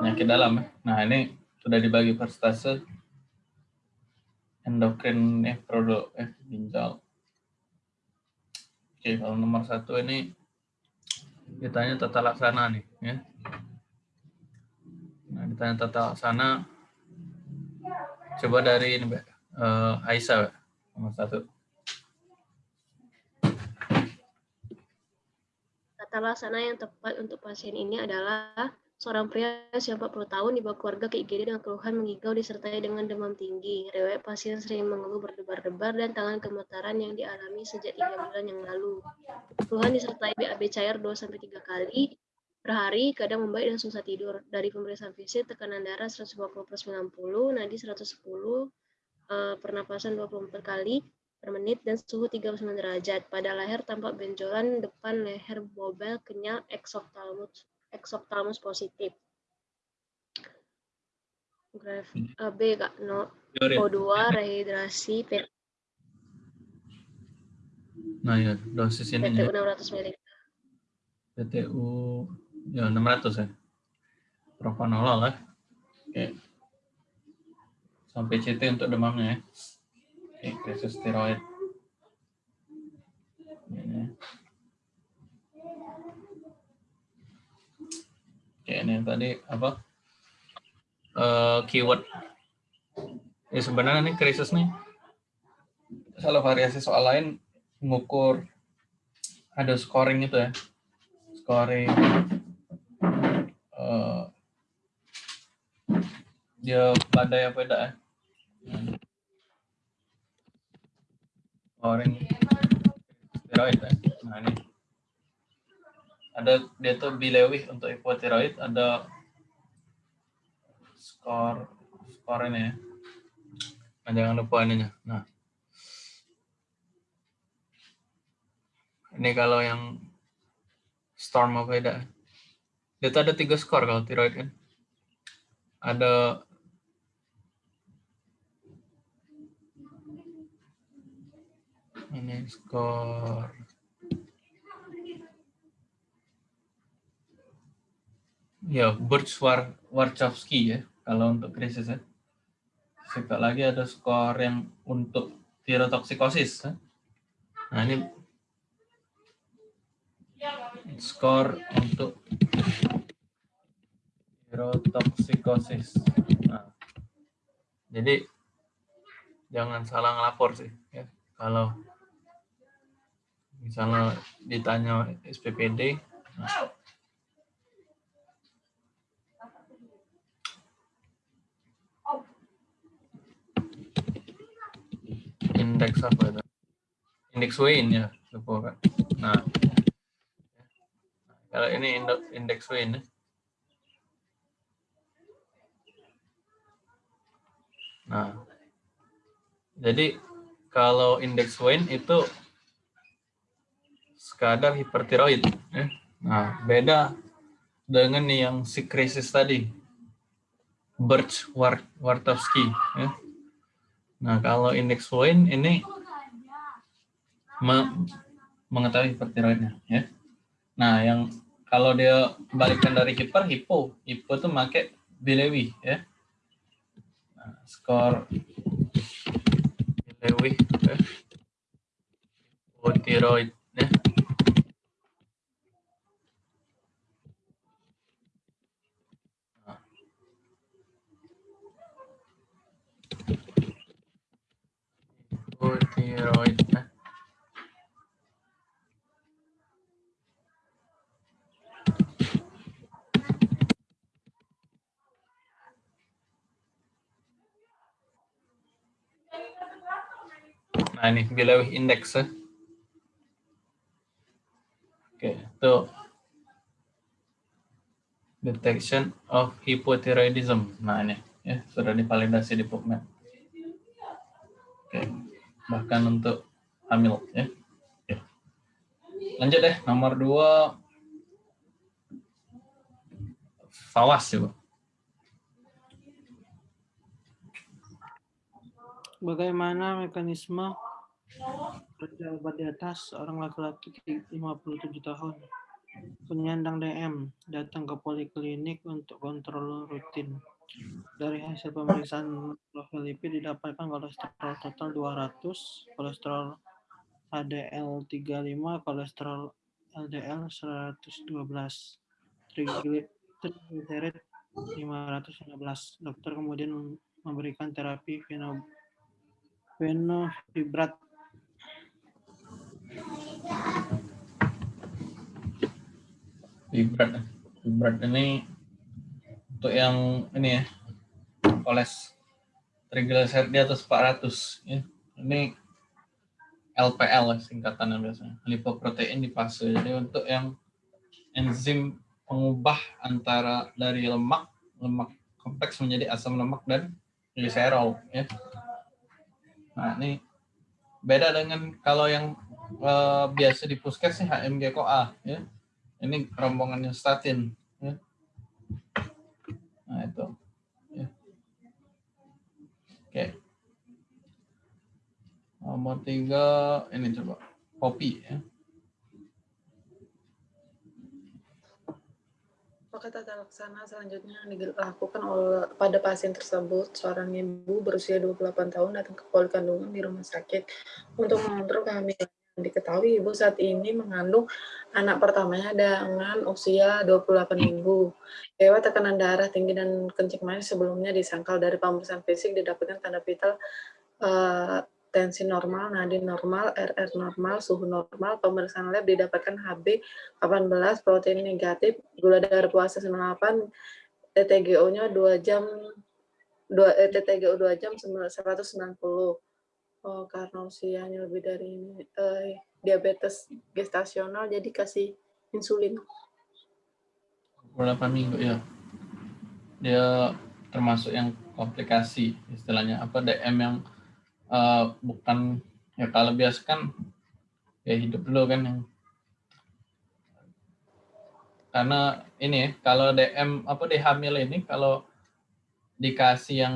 penyakit dalam ya. Nah ini sudah dibagi per stase endokrin nefrolo eh ginjal. Oke kalau nomor satu ini ditanya tata laksana nih ya. Nah ditanya tata laksana coba dari ini Mbak uh, Aisyah nomor satu. Tata laksana yang tepat untuk pasien ini adalah seorang pria usia 40 tahun dibawa keluarga ke IGD dengan keluhan mengigau disertai dengan demam tinggi. Rewet pasien sering mengeluh berdebar-debar dan tangan gemetaran yang dialami sejak tiga bulan yang lalu. Keluhan disertai BAB cair 2-3 kali per hari, kadang membaik dan susah tidur. Dari pemeriksaan fisik, tekanan darah 150 per 90, nadi 110, eh, pernapasan 24 kali, per menit dan suhu 39 derajat. Pada leher tampak benjolan depan leher bobel kenyal eksoptalmus eksoptalmus positif. Graf uh, B Kak no O2 rehidrasi P Nah ya dosis ini PTU 600 mg. PTU ya 600 ya. Propanolol lah. Oke. Sampai CT untuk demamnya ya. Oke, krisis steroid. Ini. Oke, ini tadi apa? Uh, keyword. Ya sebenarnya ini krisis nih. Salah variasi soal lain mengukur ada scoring itu ya. Scoring uh, dia badai apa tidak ya? scoring steroid ya. Nah ini ada dia tuh bilewih untuk hipotiroid ada skor skor ini ya. Nah, jangan lupa ininya. Nah ini kalau yang storm apa beda dia tuh ada tiga skor kalau tiroid kan ada ini skor ya Birch War Warchowski ya kalau untuk krisis ya. Sekali lagi ada skor yang untuk tirotoksikosis ya. nah ini skor untuk tirotoksikosis. Nah jadi jangan salah ngelapor sih ya. Kalau misalnya ditanya SPPD nah, indeks apa itu indeks Wayne ya lupa kan nah kalau ini indeks Wayne ya. nah jadi kalau indeks Wayne itu sekadar hipertiroid. Ya. Nah, beda dengan yang si krisis tadi, Birch Wartowski. Ya. Nah, kalau indeks Wayne ini me mengetahui hipertiroidnya. Ya. Nah, yang kalau dia balikkan dari hiper, hipo. Hipo itu pakai Bilewi. Ya. Nah, skor Bilewi. Ya. Hipotiroid. Ya. Hypothyroid. Nah ini below index. ya. Oke, itu detection of hypothyroidism. Nah ini ya sudah divalidasi di PubMed. Oke, bahkan untuk hamil ya. Oke. Lanjut deh nomor dua fawas coba. Bagaimana mekanisme kerja obat di atas seorang laki-laki 57 tahun? Penyandang DM datang ke poliklinik untuk kontrol rutin. Dari hasil pemeriksaan profil lipid didapatkan kolesterol total 200, kolesterol HDL 35, kolesterol LDL 112, trigliserid 515. Dokter kemudian memberikan terapi fenofibrat Fibrat. Fibrat ini untuk yang ini ya, koles triglyceride di atas 400 ya. Ini LPL ya, singkatannya biasanya. Lipoprotein di fase. Jadi untuk yang enzim pengubah antara dari lemak lemak kompleks menjadi asam lemak dan gliserol ya. Nah, ini beda dengan kalau yang eh, biasa di puskes sih HMG CoA ya. Ini rombongannya statin ya. Nah, itu. Ya. Oke. Nomor tiga, ini coba. Kopi ya. Maka tata laksana selanjutnya yang dilakukan oleh pada pasien tersebut, seorang ibu berusia 28 tahun datang ke poli kandungan di rumah sakit untuk mengontrol kehamilan. Diketahui ibu saat ini mengandung anak pertamanya dengan usia 28 minggu. Dewa tekanan darah tinggi dan kencing manis sebelumnya disangkal dari pemeriksaan fisik didapatkan tanda vital eh, tensi normal, nadi normal, RR normal, suhu normal, pemeriksaan lab didapatkan HB 18, protein negatif, gula darah puasa 98, TTGO-nya 2 jam 2 eh, TTGO 2 jam 190. Oh, karena usianya lebih dari ini eh, diabetes gestasional jadi kasih insulin. Berapa minggu ya? Dia termasuk yang komplikasi istilahnya apa DM yang eh, bukan ya kalau biasa kan ya hidup dulu kan yang karena ini kalau DM apa di hamil ini kalau dikasih yang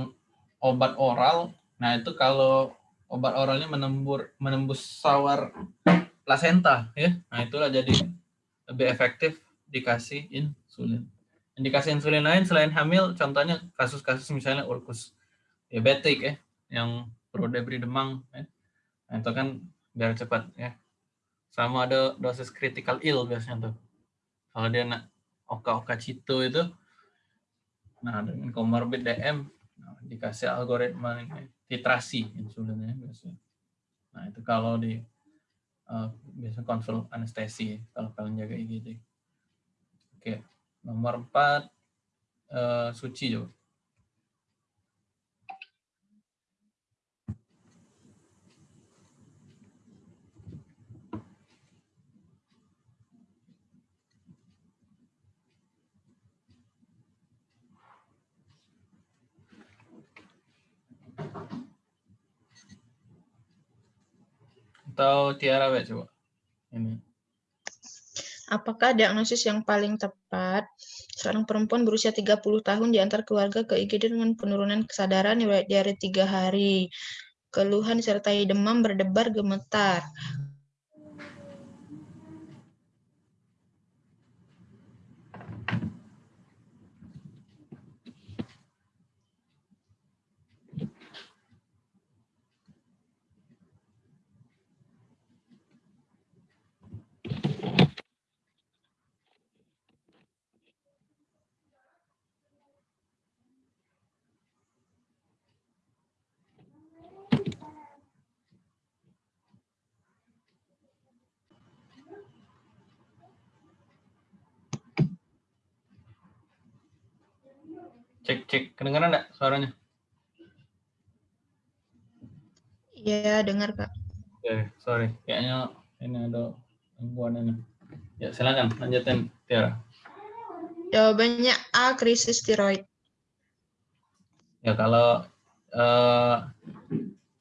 obat oral, nah itu kalau obat oralnya menembur menembus sawar plasenta ya. Nah, itulah jadi lebih efektif dikasih insulin. Indikasi insulin lain selain hamil contohnya kasus-kasus misalnya urkus diabetik ya yang perlu diberi demam ya. Nah, itu kan biar cepat ya. Sama ada dosis critical ill biasanya tuh. Kalau dia nak oka-oka cito itu nah dengan comorbid DM nah, dikasih algoritma ini titrasi insulinnya biasanya. Nah, itu kalau di uh, biasa konsul anestesi kalau kalian jaga IgD. Oke, nomor 4 uh, suci coba. Atau Tiara Wek, coba. Ini. Apakah diagnosis yang paling tepat? Seorang perempuan berusia 30 tahun diantar keluarga ke IGD dengan penurunan kesadaran riwayat diare 3 hari. Keluhan disertai demam, berdebar, gemetar. Cek cek kedengaran enggak suaranya? Iya, dengar, Kak. Oke, sorry. Kayaknya ini ada gangguan ini. Ya, silakan lanjutin Tiara. Jawabannya A, krisis tiroid. Ya, kalau eh,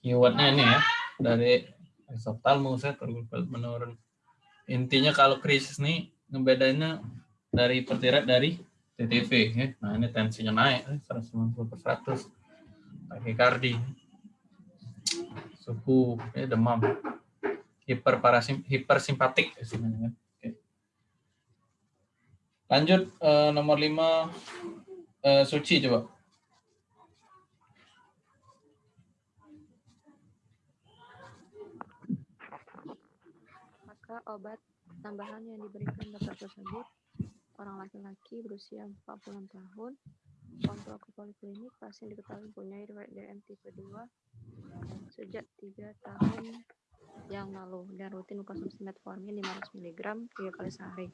keywordnya ini ya dari exophthalmos saya menurun. Intinya kalau krisis nih ngebedainnya dari pertirat dari TTV ya. Nah, ini tensinya naik 190 per 100. Takikardi. Suhu, ya, demam. Hiperparasim hipersimpatik istilahnya. Oke. Lanjut eh, nomor 5 eh, Suci coba. Maka obat tambahan yang diberikan dokter tersebut orang laki-laki berusia 40 tahun kontrol ke poliklinik pasien diketahui mempunyai riwayat DM tipe 2 sejak 3 tahun yang lalu dan rutin mengkonsumsi metformin 500 mg 3 kali sehari.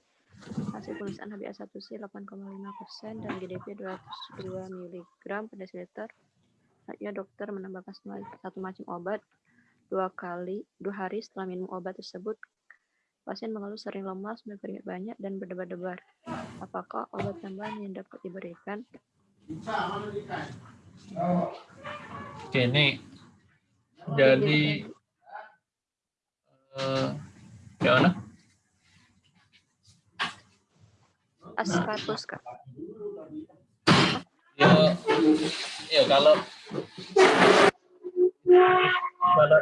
Hasil pemeriksaan HbA1c 8,5% dan GDP 202 mg per desiliter. Ya dokter menambahkan satu macam obat dua kali dua hari setelah minum obat tersebut pasien mengeluh sering lemas, berkeringat banyak, dan berdebar-debar. Apakah obat tambahan yang dapat diberikan? Oke, ini jadi eh gimana? Ascatus, Kak. Ya, ya kalau kalau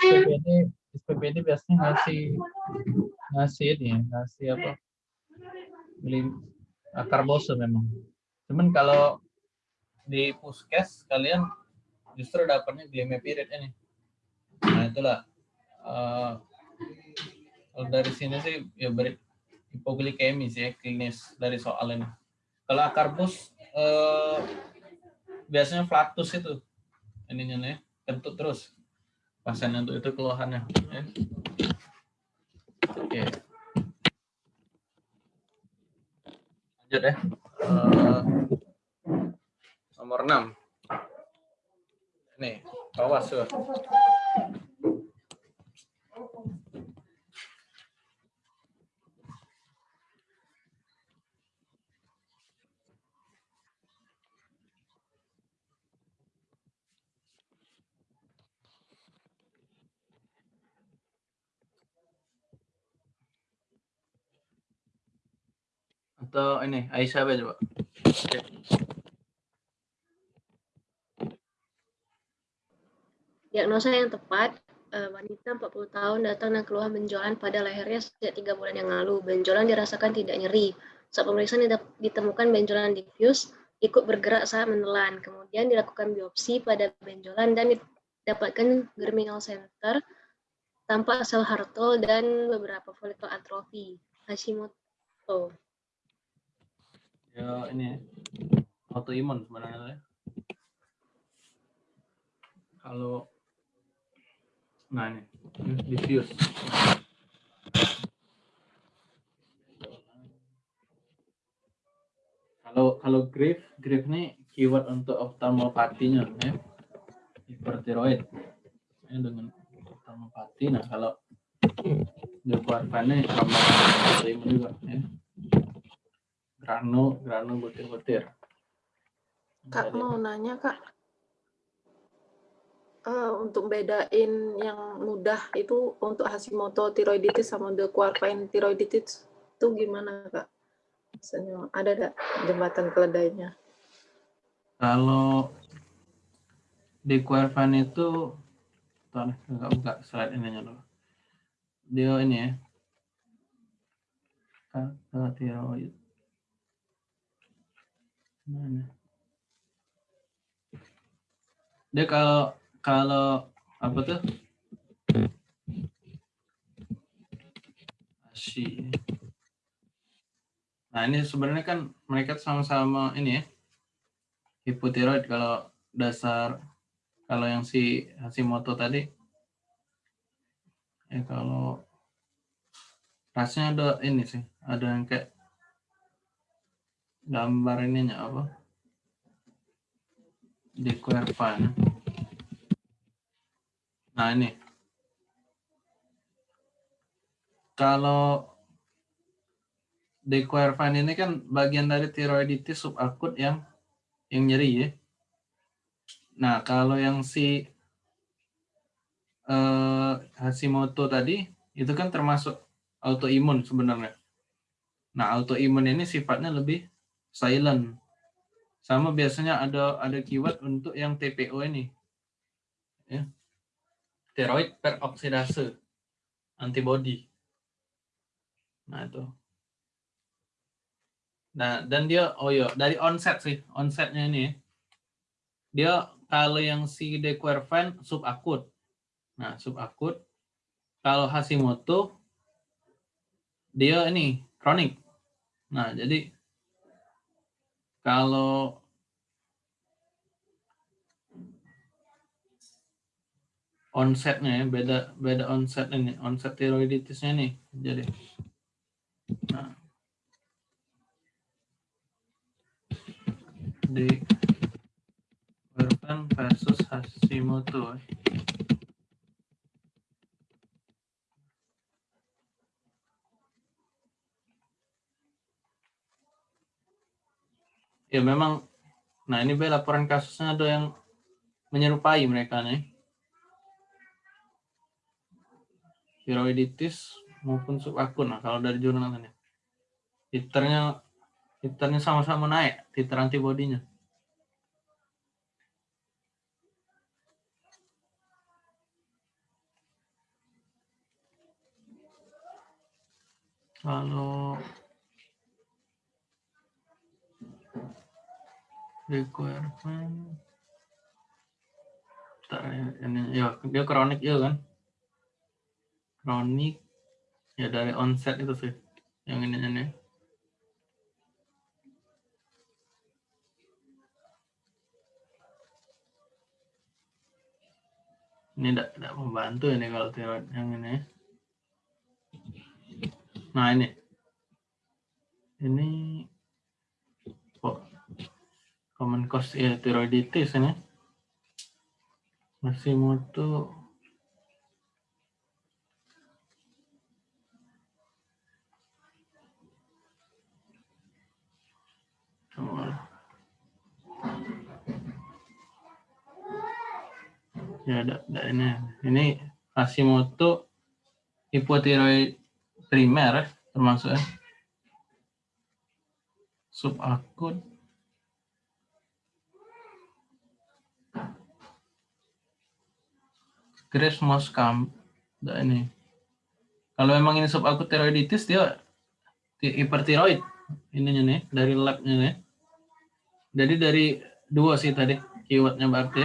SPPD SPPD biasanya ngasih ngasih ini ya, ngasih apa? Beli akar bose memang. Cuman kalau di puskes kalian justru dapatnya glimepiride ini. Nah itulah. eh, kalau dari sini sih ya beri hipoglikemi sih ya, klinis dari soal ini. Kalau akar bus eh, biasanya flatus itu ininya nih kentut terus pasien untuk itu keluhannya. ya. Oke. Lanjut ya. Eh, nomor 6. Nih, awas tuh. Atau ini Aisyah apa coba? Diagnosa yang tepat, eh, wanita 40 tahun datang dan keluhan benjolan pada lehernya sejak tiga bulan yang lalu. Benjolan dirasakan tidak nyeri. Saat pemeriksaan ditemukan benjolan diffuse, ikut bergerak saat menelan. Kemudian dilakukan biopsi pada benjolan dan didapatkan germinal center, tampak sel Hartol dan beberapa folikel atrofi. Hashimoto. Ya ini ya. autoimun sebenarnya. ya. Kalau nah ini diffuse. Kalau kalau grief, grief ini keyword untuk oftalmopatinya ya. Hipertiroid. Ya, dengan oftalmopati. Nah, kalau Dequarvan sama autoimun juga ya. Grano, grano butir-butir. Kak Jadi- mau nanya kak, Eh, untuk bedain yang mudah itu untuk Hashimoto tiroiditis sama The Quarvine tiroiditis itu gimana kak? Misalnya ada ada jembatan keledainya? Kalau di Quervan itu, Tuh, nggak buka slide ininya dulu. Dia ini ya, tiroid. Mana? Dia kalau kalau apa tuh? Ashi. Nah ini sebenarnya kan mereka sama-sama ini ya, hipotiroid kalau dasar kalau yang si Hashimoto tadi ya kalau rasanya ada ini sih ada yang kayak gambar ininya apa? Di nah ini. Kalau di Quervan ini kan bagian dari tiroiditis subakut yang yang nyeri ya. Nah, kalau yang si eh, Hashimoto tadi itu kan termasuk autoimun sebenarnya. Nah, autoimun ini sifatnya lebih silent. Sama biasanya ada ada keyword untuk yang TPO ini. Ya. Steroid peroksidase antibody. Nah, itu. Nah, dan dia oh iya, dari onset sih, onsetnya ini. Dia kalau yang si De Quervain subakut. Nah, subakut. Kalau Hashimoto dia ini kronik. Nah, jadi kalau onsetnya ya, beda beda onset ini, onset tiroiditisnya nih. Jadi nah, di versus Hashimoto. Ya memang, nah ini be laporan kasusnya ada yang menyerupai mereka nih. Tiroiditis maupun subakut. Nah kalau dari jurnal ini, titernya titernya sama-sama naik, titer antibodinya. Kalau requirement. Bentar ya, ini ya dia kronik ya kan? Kronik ya dari onset itu sih yang ini ini ini tidak tidak membantu ini kalau tiroid yang ini. Nah ini. Ini common cause ya tiroiditis ini. Mutu. Ya ada, ada ini. Ini Hashimoto hipotiroid primer termasuk ya subakut Grace Moskam nah, ini. Kalau memang ini subakut tiroiditis dia hipertiroid. Ininya nih dari labnya nih. Jadi dari dua sih tadi keywordnya berarti.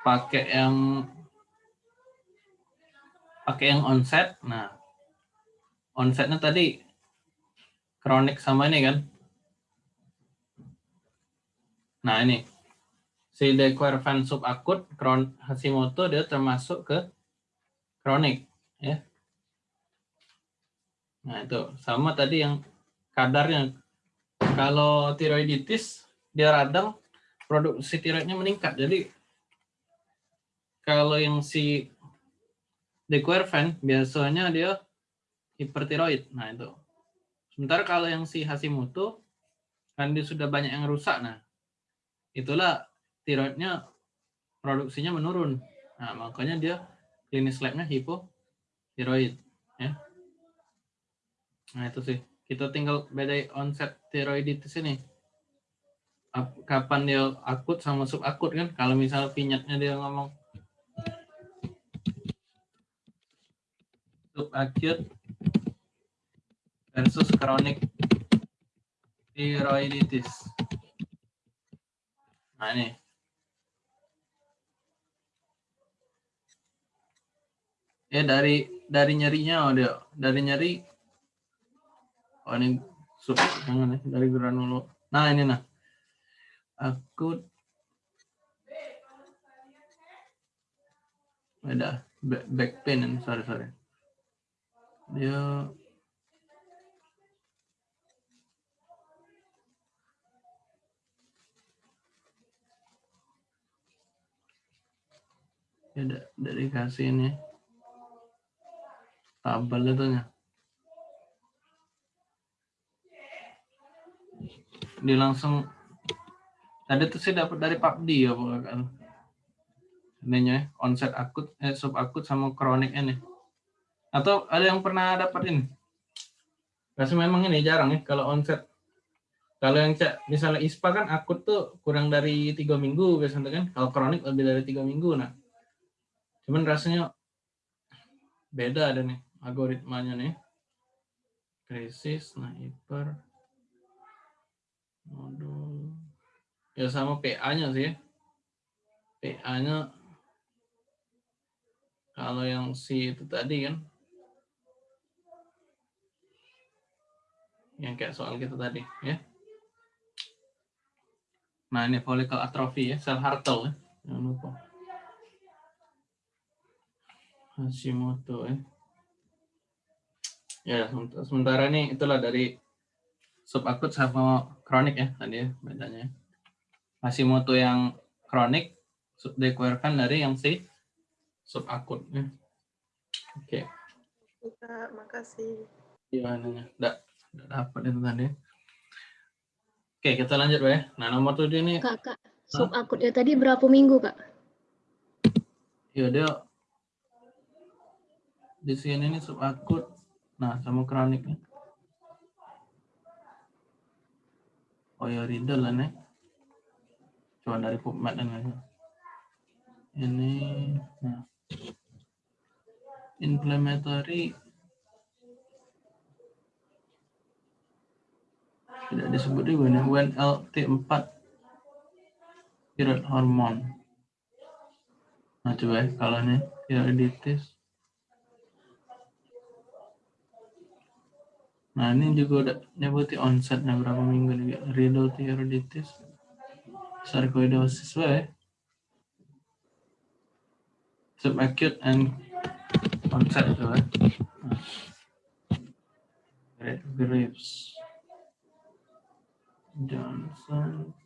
Pakai yang pakai yang onset. Nah onsetnya tadi kronik sama ini kan. Nah ini si Dequervan subakut kron Hashimoto dia termasuk ke kronik ya. Nah itu sama tadi yang kadarnya. Kalau tiroiditis dia radang produksi tiroidnya meningkat. Jadi kalau yang si Dequervan biasanya dia hipertiroid. Nah itu. Sementara kalau yang si Hashimoto kan dia sudah banyak yang rusak. Nah itulah tiroidnya produksinya menurun. Nah, makanya dia klinis labnya hipotiroid. Ya. Nah, itu sih. Kita tinggal beda onset tiroiditis ini. Kapan dia akut sama subakut kan? Kalau misal vinyatnya dia ngomong subakut versus chronic tiroiditis. Nah, ini ya dari dari nyerinya oh dia dari nyeri. Oh ini sub jangan ya dari granulo nah ini nah. Akut ada back pain sorry sorry. Dia ya dari kasih ini tabel itu nya. Dia langsung tadi tuh saya dapat dari PUBG ya kan ininya onset akut eh sub akut sama kronik ini. Atau ada yang pernah dapat ini? Memang ini jarang ya kalau onset. Kalau yang cek misalnya ISPA kan akut tuh kurang dari tiga minggu biasanya kan. Kalau kronik lebih dari tiga minggu nah. Cuman rasanya beda ada nih algoritmanya nih krisis nah hiper Modul. Ya sama PA-nya sih ya. PA-nya kalau yang si itu tadi kan yang kayak soal kita tadi ya. Nah ini follicle atrophy ya, sel Hartle ya. Jangan lupa. Hashimoto ya. Ya sementara ini itulah dari subakut sama kronik ya tadi ya bedanya. Hashimoto yang kronik dikeluarkan dari yang si subakut ya. Oke. Kak, makasih. Gimana nya? Enggak, enggak dapat itu tadi. Oke, kita lanjut ya. Nah, nomor tujuh ini Kak, Kak, subakutnya tadi berapa minggu, Kak? ya dia di sini ini subakut. Nah, sama kroniknya. Oh ya, Riddle lah nih. Coba dari PubMed ya. Ini nah. Inflammatory tidak disebut juga nih when LT4 thyroid hormone. Nah coba ya kalau ini thyroiditis. Nah ini juga udah nyebutin onsetnya berapa minggu nih riddle thyroiditis, sarcoidosis ya. Subacute and onset coba. Nah. Graves. Johnson.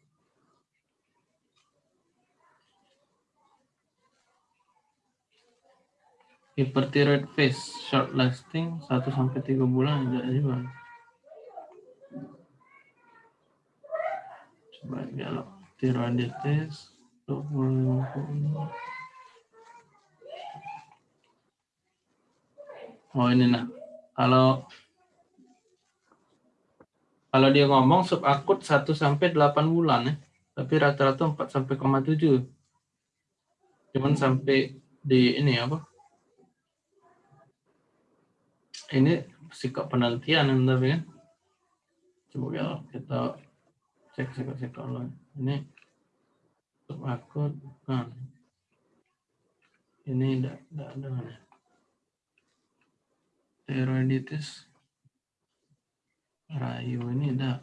Hyperthyroid phase short lasting 1 sampai 3 bulan enggak juga. Coba kalau thyroiditis 20 Oh ini nah. Kalau kalau dia ngomong subakut 1 sampai 8 bulan ya. Tapi rata-rata 4 sampai 7. Cuman sampai di ini apa? Ini sikap penantian tapi kan. Coba ya kita cek sikap-sikap lain. Ini subakut kan. Ini tidak ada mana. Thyroiditis Rayu ini ada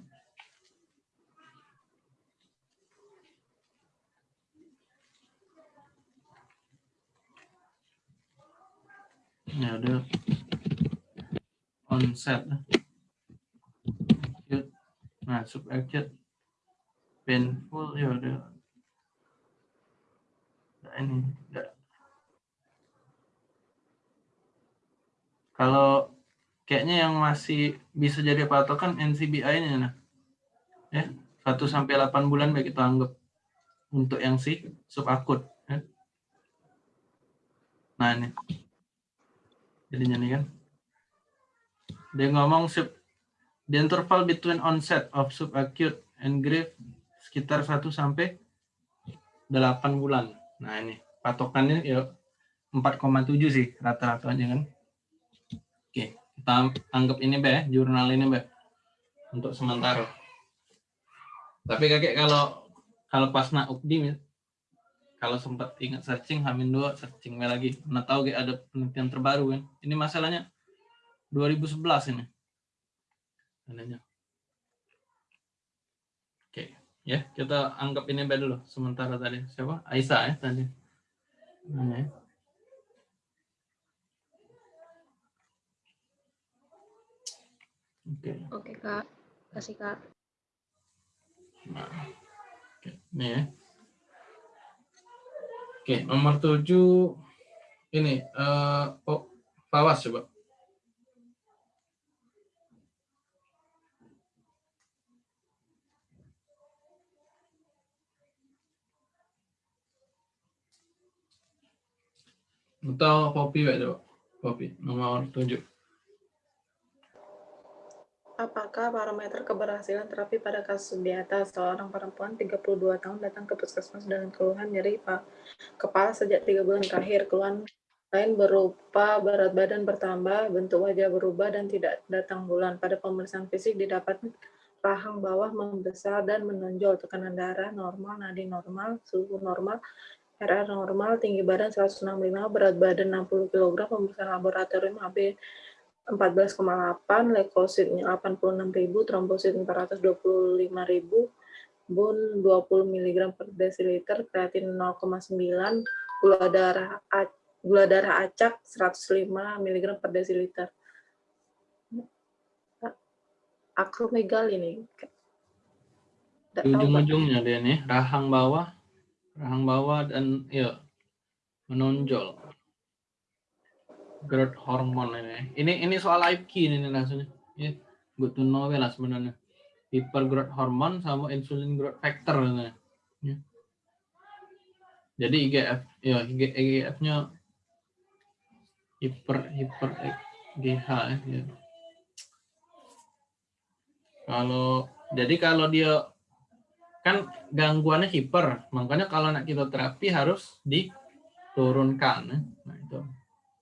ini ada onset acute nah subacute painful ya ada nah, ini enggak kalau kayaknya yang masih bisa jadi patokan NCBI ini nah. Ya, 1 sampai 8 bulan baik kita anggap untuk yang si subakut ya. Nah, ini. Jadinya nih kan. Dia ngomong sub the interval between onset of subacute and grave sekitar 1 sampai 8 bulan. Nah, ini patokannya ya 4,7 sih rata-ratanya kan. Oke kita anggap ini be jurnal ini be untuk sementara tapi kakek kalau kalau pas nak ukdi kalau sempat ingat searching hamin dua searching lagi nah tahu kayak ada penelitian terbaru kan ini masalahnya 2011 ini adanya oke ya kita anggap ini be dulu sementara tadi siapa Aisyah ya tadi namanya ya. Oke. Oke, Kak. Kasih, Kak. Nah, oke. Nih ya. Oke, nomor tujuh ini uh, oh, Fawas coba. Atau kopi ya coba. Kopi nomor tujuh. Apakah parameter keberhasilan terapi pada kasus di atas seorang perempuan 32 tahun datang ke puskesmas dengan keluhan nyeri pak kepala sejak tiga bulan terakhir. Keluhan lain berupa berat badan bertambah, bentuk wajah berubah, dan tidak datang bulan. Pada pemeriksaan fisik didapat rahang bawah membesar dan menonjol, tekanan darah normal, nadi normal, suhu normal, RR normal, tinggi badan 165, berat badan 60 kg, pemeriksaan laboratorium AB 14,8, leukositnya 86.000, trombosit 425.000, bun 20 mg per desiliter, kreatin 0,9, gula darah gula darah acak 105 mg per desiliter. Akromegal ini. Ujung-ujungnya dia nih, rahang bawah, rahang bawah dan ya menonjol. Growth hormone ini. Ini ini soal IQ ini rasanya. Ya, good to know lah sebenarnya. Hyper growth hormone sama insulin growth factor ini. Ya. Jadi IGF, ya IGF-nya hiper hiper GH ya. Kalau jadi kalau dia kan gangguannya hiper, makanya kalau nak kita terapi harus diturunkan. Nah itu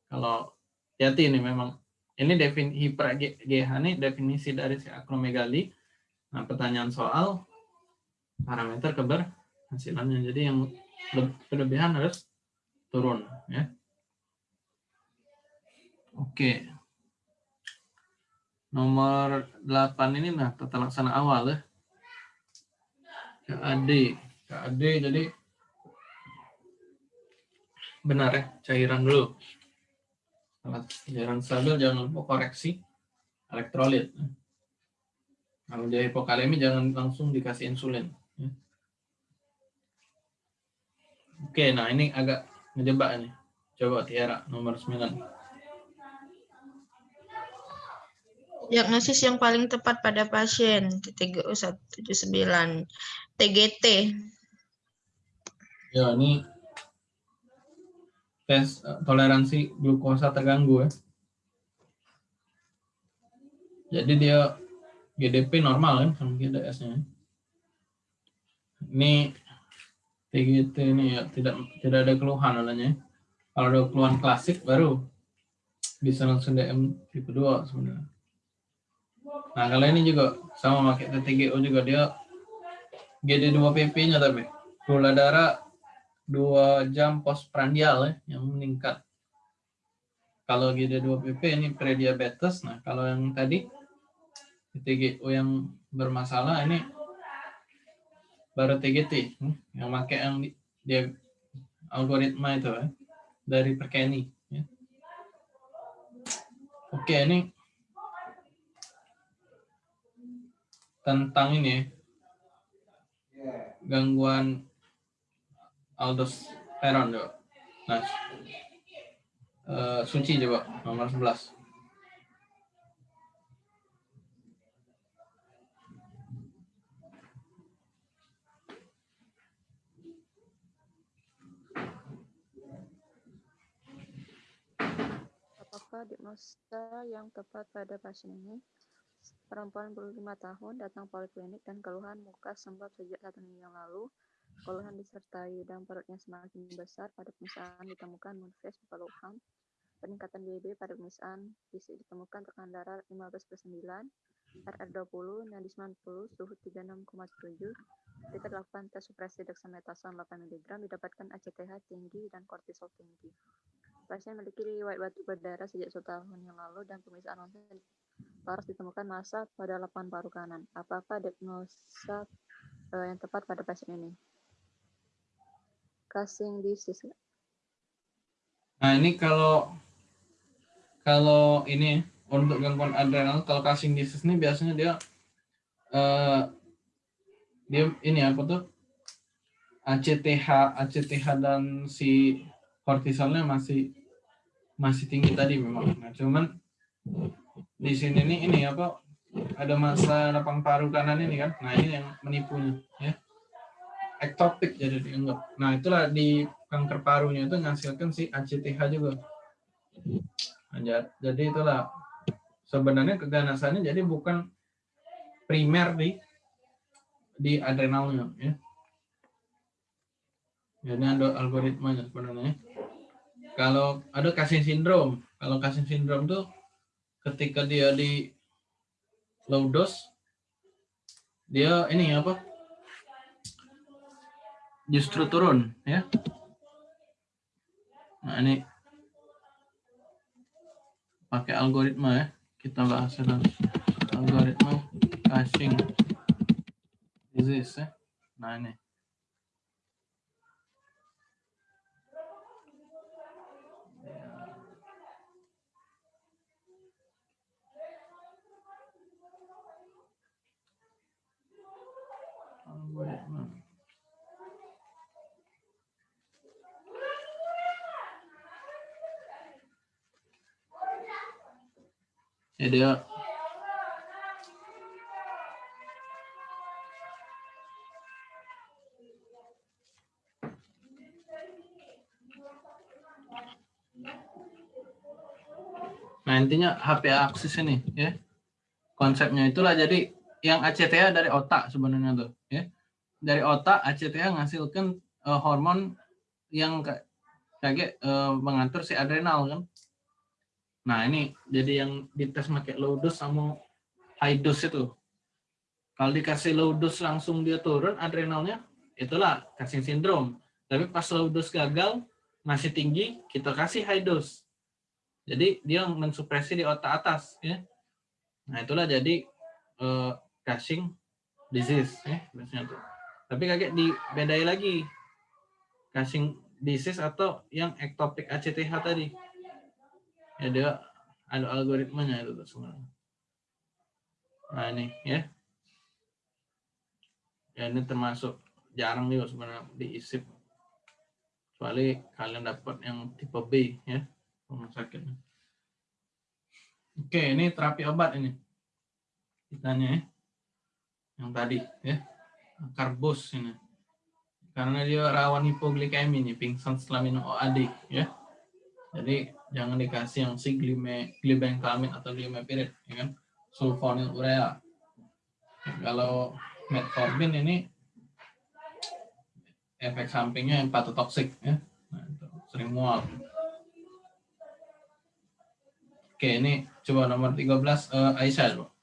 kalau hati ini memang ini defin hiper GH ini definisi dari si akromegali. Nah pertanyaan soal parameter keberhasilannya. Jadi yang berlebihan harus turun ya. Oke. Nomor 8 ini nah tata laksana awal ya. KAD. KAD jadi benar ya, cairan dulu. Cairan stabil jangan lupa koreksi elektrolit. Kalau dia hipokalemi jangan langsung dikasih insulin. Oke, nah ini agak ngejebak nih. Coba Tiara nomor 9. Diagnosis yang paling tepat pada pasien TTGU 179 TGT. Ya, ini tes eh, toleransi glukosa terganggu ya. Jadi dia GDP normal kan sama GDS-nya. Ini TGT ini ya tidak tidak ada keluhan adanya. Kalau ada keluhan klasik baru bisa langsung DM tipe 2 sebenarnya. Nah, kalau ini juga sama pakai TTGO juga dia GD2PP-nya tapi gula darah 2 jam postprandial ya, yang meningkat. Kalau GD2PP ini prediabetes. Nah, kalau yang tadi TTGO yang bermasalah ini baru TGT hmm, yang pakai yang di- dia algoritma itu ya, dari Perkeni. ya. Oke, ini tentang ini gangguan aldosteron coba. Nah, eh, suci coba nomor 11. Apakah diagnosa yang tepat pada pasien ini? Perempuan 25 tahun datang poliklinik dan keluhan muka sembab sejak satu minggu yang lalu. Keluhan disertai dan perutnya semakin besar pada pemeriksaan ditemukan manifest keluhan. Peningkatan BB pada pemeriksaan ditemukan tekanan darah 15 per 9, RR20, nadi 90, suhu 36,7. Kita lakukan tes supresi dexamethasone 8 mg, didapatkan ACTH tinggi dan kortisol tinggi. Pasien memiliki riwayat batuk berdarah sejak satu tahun yang lalu dan pemeriksaan ronsen laras ditemukan massa pada lapan paru kanan. Apakah diagnosa eh, yang tepat pada pasien ini? Cushing disease. Nah, ini kalau kalau ini untuk gangguan adrenal kalau Cushing disease ini biasanya dia eh, dia ini apa tuh ACTH ACTH dan si kortisolnya masih masih tinggi tadi memang. Nah, cuman di sini nih ini apa ada masa lapang paru kanan ini kan. Nah, ini yang menipunya ya. Ektopik jadi dianggap. Nah, itulah di kanker parunya itu menghasilkan si ACTH juga. Ja- jadi itulah sebenarnya keganasannya jadi bukan primer di di adrenalnya ya. Jadi ada algoritmanya sebenarnya. Kalau ada Cushing syndrome, kalau Cushing syndrome tuh ketika dia di low dose dia ini apa? Justru turun ya. Nah, ini pakai algoritma ya. Kita bahas dalam algoritma caching disease ya. Nah, ini. Ya dia Nah, intinya HP aksis ini ya. Konsepnya itulah jadi yang ACTA dari otak sebenarnya tuh ya. Dari otak ACTA menghasilkan eh, hormon yang ka- kayak eh, mengatur si adrenal kan. Nah, ini jadi yang dites pakai low dose sama high dose itu. Kalau dikasih low dose langsung dia turun adrenalnya, itulah casing syndrome. Tapi pas low dose gagal, masih tinggi, kita kasih high dose. Jadi dia mensupresi di otak atas ya. Nah, itulah jadi eh, Cushing disease ya biasanya tuh. Tapi kaget dibedai lagi. Cushing disease atau yang ectopic ACTH tadi. Ya dia ada algoritmanya itu sebenarnya. Nah, ini ya. Ya ini termasuk jarang juga sebenarnya diisip. Kecuali kalian dapat yang tipe B ya rumah sakit. Oke, ini terapi obat ini. Kitanya ya. Yang tadi ya. Karbos ini. Karena dia rawan hipoglikemi nih, pingsan setelah minum OAD ya. Jadi jangan dikasih yang si glime, glibenclamid atau glimepirid ya kan. Sulfonil urea. Kalau metformin ini efek sampingnya hepatotoksik ya. Nah, sering mual. Oke, ini coba nomor 13 eh, Aisyah.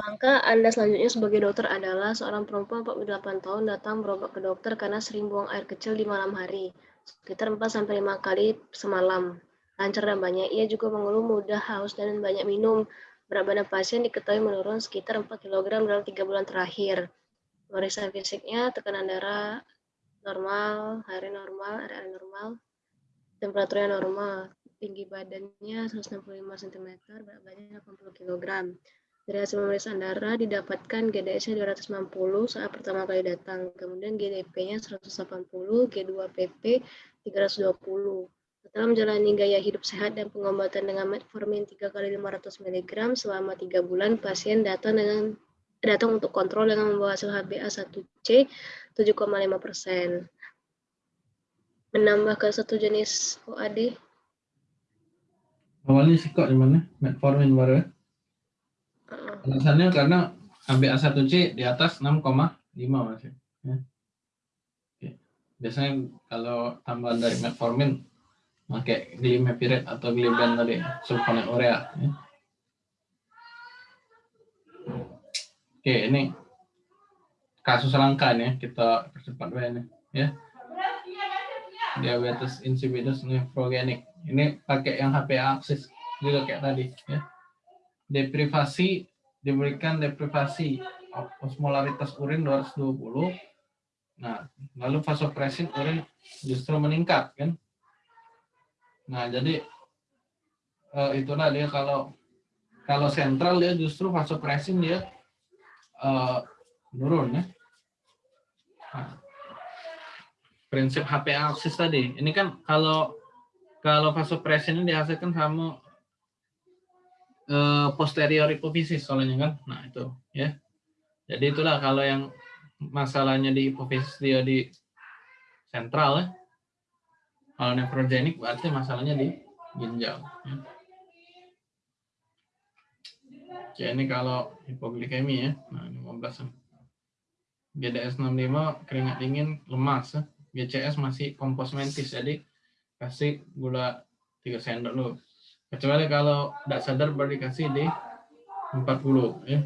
Langkah Anda selanjutnya sebagai dokter adalah seorang perempuan 48 tahun datang berobat ke dokter karena sering buang air kecil di malam hari, sekitar 4-5 kali semalam. Lancar dan banyak, ia juga mengeluh mudah haus dan banyak minum. Berat badan pasien diketahui menurun sekitar 4 kg dalam 3 bulan terakhir. Pemeriksaan fisiknya, tekanan darah normal, hari normal, area normal, temperaturnya normal, tinggi badannya 165 cm, berat badannya 80 kg. Dari hasil pemeriksaan darah didapatkan GDS-nya 290 saat pertama kali datang, kemudian GDP-nya 180, G2PP 320. Setelah menjalani gaya hidup sehat dan pengobatan dengan metformin 3 kali 500 mg selama 3 bulan, pasien datang dengan datang untuk kontrol dengan membawa hasil HbA1c 7,5 persen. Menambah ke satu jenis OAD, Awalnya sih kok di mana? Metformin baru ya. Alasannya karena HbA1c di atas 6,5 masih. Ya. Biasanya kalau tambahan dari metformin pakai glimepirid atau gliben tadi, sulfonylurea. Ya. Oke, ini kasus langka nih kita percepat ini ya. Diabetes insipidus nefrogenik. Ini pakai yang HPA aksis juga kayak tadi ya. Deprivasi diberikan deprivasi osmolaritas urin 220. Nah, lalu vasopresin urin justru meningkat kan. Nah, jadi eh, itulah dia kalau kalau sentral dia justru vasopresin dia eh, menurun ya. Nah, prinsip HPA tadi. Ini kan kalau kalau vasopresin ini dihasilkan sama eh, posterior hipofisis soalnya kan. Nah, itu ya. Jadi itulah kalau yang masalahnya di hipofisis dia di sentral ya. Kalau nefrogenik berarti masalahnya di ginjal. Ya. Oke, ini kalau hipoglikemi ya. Nah, 15. GDS 65 keringat dingin lemas ya. GCS masih kompos mentis jadi kasih gula 3 sendok dulu. Kecuali kalau tidak sadar baru dikasih di 40 ya.